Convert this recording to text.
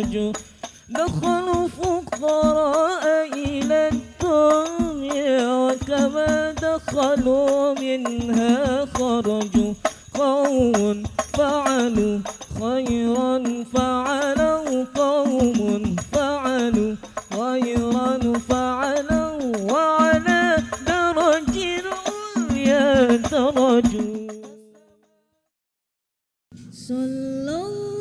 الرجل دخلوا فقراء إلى الدنيا وكما دخلوا منها خرجوا قوم فعلوا خيرا فعلوا قوم فعلوا خيرا فعلوا وعلى درج يترجوا صلى الله